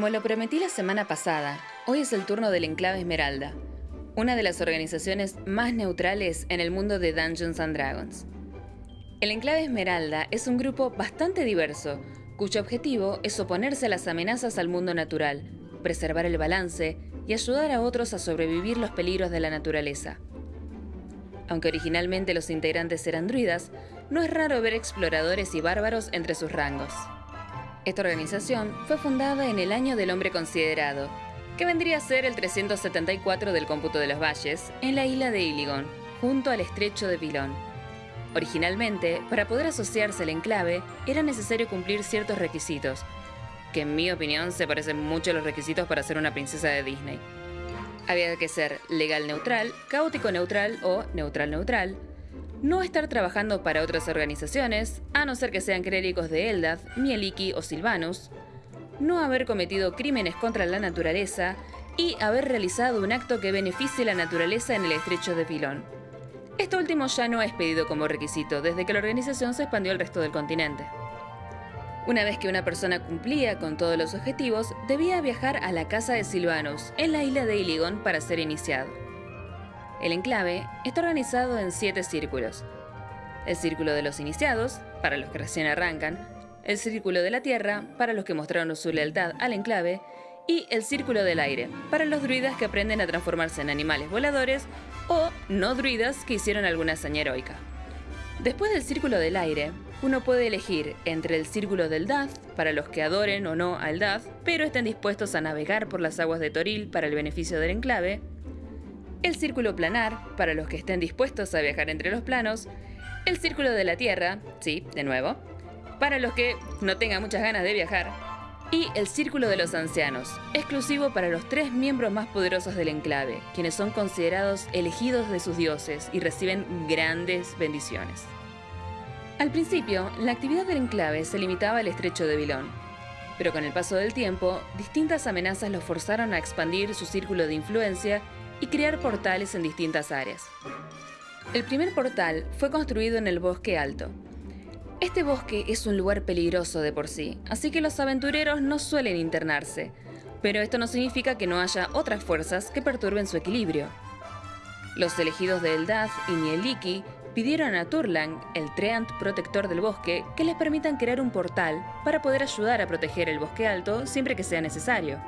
Como lo prometí la semana pasada, hoy es el turno del Enclave Esmeralda, una de las organizaciones más neutrales en el mundo de Dungeons and Dragons. El Enclave Esmeralda es un grupo bastante diverso, cuyo objetivo es oponerse a las amenazas al mundo natural, preservar el balance y ayudar a otros a sobrevivir los peligros de la naturaleza. Aunque originalmente los integrantes eran druidas, no es raro ver exploradores y bárbaros entre sus rangos. Esta organización fue fundada en el año del hombre considerado, que vendría a ser el 374 del cómputo de los valles, en la isla de Iligon, junto al estrecho de Pilón. Originalmente, para poder asociarse al enclave, era necesario cumplir ciertos requisitos, que en mi opinión se parecen mucho a los requisitos para ser una princesa de Disney. Había que ser legal neutral, caótico neutral o neutral neutral, no estar trabajando para otras organizaciones, a no ser que sean clérigos de Eldath, Mieliki o Silvanus, no haber cometido crímenes contra la naturaleza y haber realizado un acto que beneficie la naturaleza en el estrecho de Pilón. Esto último ya no es pedido como requisito desde que la organización se expandió al resto del continente. Una vez que una persona cumplía con todos los objetivos, debía viajar a la casa de Silvanus, en la isla de Iligon, para ser iniciado. El enclave está organizado en siete círculos. El círculo de los iniciados, para los que recién arrancan, el círculo de la tierra, para los que mostraron su lealtad al enclave, y el círculo del aire, para los druidas que aprenden a transformarse en animales voladores o no druidas que hicieron alguna hazaña heroica. Después del círculo del aire, uno puede elegir entre el círculo del Dath, para los que adoren o no al Dath, pero estén dispuestos a navegar por las aguas de Toril para el beneficio del enclave, el círculo planar, para los que estén dispuestos a viajar entre los planos, el círculo de la Tierra, sí, de nuevo, para los que no tengan muchas ganas de viajar, y el Círculo de los Ancianos, exclusivo para los tres miembros más poderosos del enclave, quienes son considerados elegidos de sus dioses y reciben grandes bendiciones. Al principio, la actividad del enclave se limitaba al estrecho de Vilón, pero con el paso del tiempo, distintas amenazas los forzaron a expandir su círculo de influencia y crear portales en distintas áreas. El primer portal fue construido en el Bosque Alto. Este bosque es un lugar peligroso de por sí, así que los aventureros no suelen internarse, pero esto no significa que no haya otras fuerzas que perturben su equilibrio. Los elegidos de Eldaz y Nieliki pidieron a Turlang, el Treant protector del bosque, que les permitan crear un portal para poder ayudar a proteger el bosque alto siempre que sea necesario.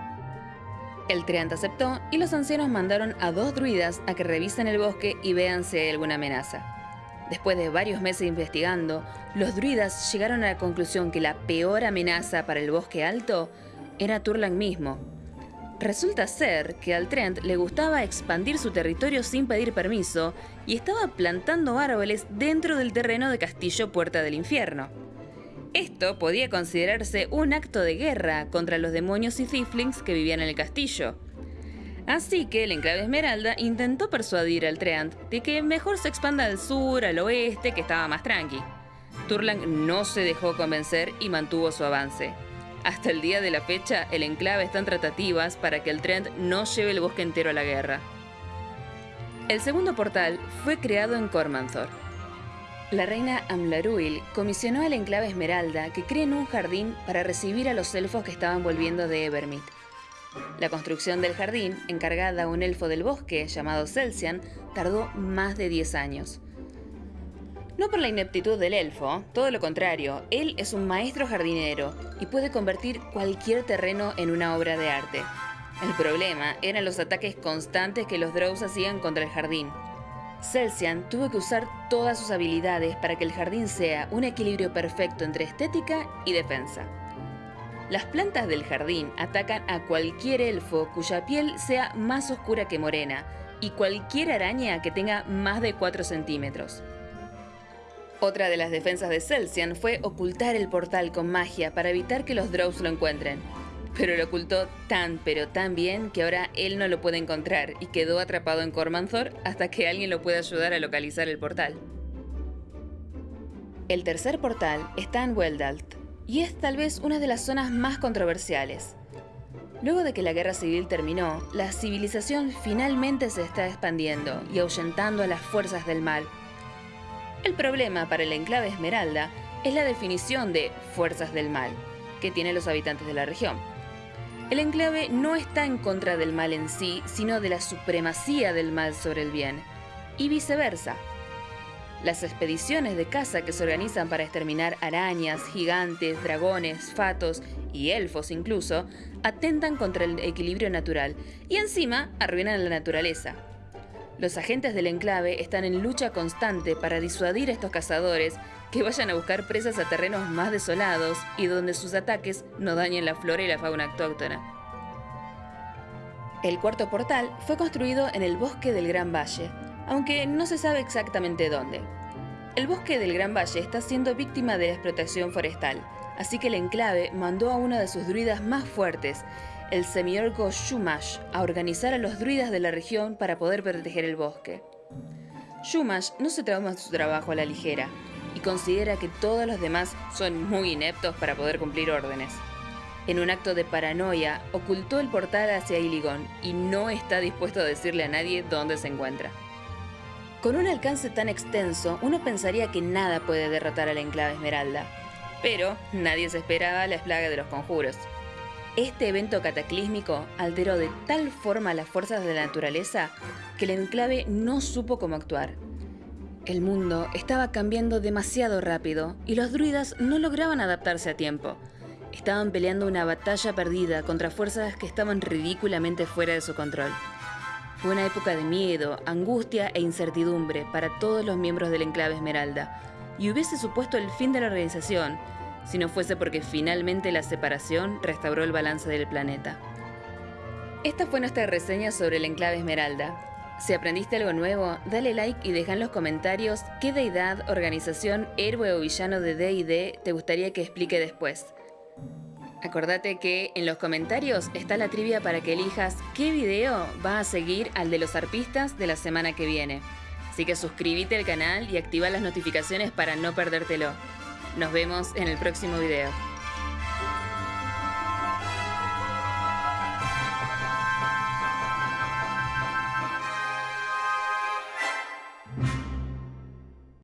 El Treant aceptó y los ancianos mandaron a dos druidas a que revisen el bosque y vean si hay alguna amenaza. Después de varios meses investigando, los druidas llegaron a la conclusión que la peor amenaza para el bosque alto era Turlang mismo. Resulta ser que al Trent le gustaba expandir su territorio sin pedir permiso y estaba plantando árboles dentro del terreno de Castillo Puerta del Infierno. Esto podía considerarse un acto de guerra contra los demonios y Thieflings que vivían en el castillo. Así que el enclave Esmeralda intentó persuadir al Treant de que mejor se expanda al sur, al oeste, que estaba más tranqui. Turlang no se dejó convencer y mantuvo su avance. Hasta el día de la fecha, el enclave está en tratativas para que el Trent no lleve el bosque entero a la guerra. El segundo portal fue creado en Cormanthor, la reina Amlaruil comisionó al enclave Esmeralda que creen un jardín para recibir a los elfos que estaban volviendo de Evermeet. La construcción del jardín, encargada a un elfo del bosque llamado Celsian, tardó más de 10 años. No por la ineptitud del elfo, todo lo contrario, él es un maestro jardinero y puede convertir cualquier terreno en una obra de arte. El problema eran los ataques constantes que los Drows hacían contra el jardín, Celsian tuvo que usar todas sus habilidades para que el jardín sea un equilibrio perfecto entre estética y defensa. Las plantas del jardín atacan a cualquier elfo cuya piel sea más oscura que morena y cualquier araña que tenga más de 4 centímetros. Otra de las defensas de Celsian fue ocultar el portal con magia para evitar que los Drows lo encuentren pero lo ocultó tan pero tan bien que ahora él no lo puede encontrar y quedó atrapado en Cormanthor hasta que alguien lo pueda ayudar a localizar el portal. El tercer portal está en Weldalt y es tal vez una de las zonas más controversiales. Luego de que la guerra civil terminó, la civilización finalmente se está expandiendo y ahuyentando a las fuerzas del mal. El problema para el enclave Esmeralda es la definición de fuerzas del mal que tienen los habitantes de la región. El enclave no está en contra del mal en sí, sino de la supremacía del mal sobre el bien, y viceversa. Las expediciones de caza que se organizan para exterminar arañas, gigantes, dragones, fatos y elfos incluso, atentan contra el equilibrio natural y encima arruinan la naturaleza. Los agentes del enclave están en lucha constante para disuadir a estos cazadores que vayan a buscar presas a terrenos más desolados y donde sus ataques no dañen la flora y la fauna autóctona. El cuarto portal fue construido en el bosque del Gran Valle, aunque no se sabe exactamente dónde. El bosque del Gran Valle está siendo víctima de la explotación forestal, así que el enclave mandó a uno de sus druidas más fuertes, el semiorco Shumash, a organizar a los druidas de la región para poder proteger el bosque. Shumash no se toma su trabajo a la ligera considera que todos los demás son muy ineptos para poder cumplir órdenes. En un acto de paranoia, ocultó el portal hacia Iligon y no está dispuesto a decirle a nadie dónde se encuentra. Con un alcance tan extenso, uno pensaría que nada puede derrotar al enclave Esmeralda. Pero nadie se esperaba la plaga de los conjuros. Este evento cataclísmico alteró de tal forma las fuerzas de la naturaleza que el enclave no supo cómo actuar. El mundo estaba cambiando demasiado rápido y los druidas no lograban adaptarse a tiempo. Estaban peleando una batalla perdida contra fuerzas que estaban ridículamente fuera de su control. Fue una época de miedo, angustia e incertidumbre para todos los miembros del enclave Esmeralda, y hubiese supuesto el fin de la organización si no fuese porque finalmente la separación restauró el balance del planeta. Esta fue nuestra reseña sobre el enclave Esmeralda. Si aprendiste algo nuevo, dale like y deja en los comentarios qué deidad, organización, héroe o villano de D&D te gustaría que explique después. Acordate que en los comentarios está la trivia para que elijas qué video va a seguir al de los arpistas de la semana que viene. Así que suscríbete al canal y activa las notificaciones para no perdértelo. Nos vemos en el próximo video.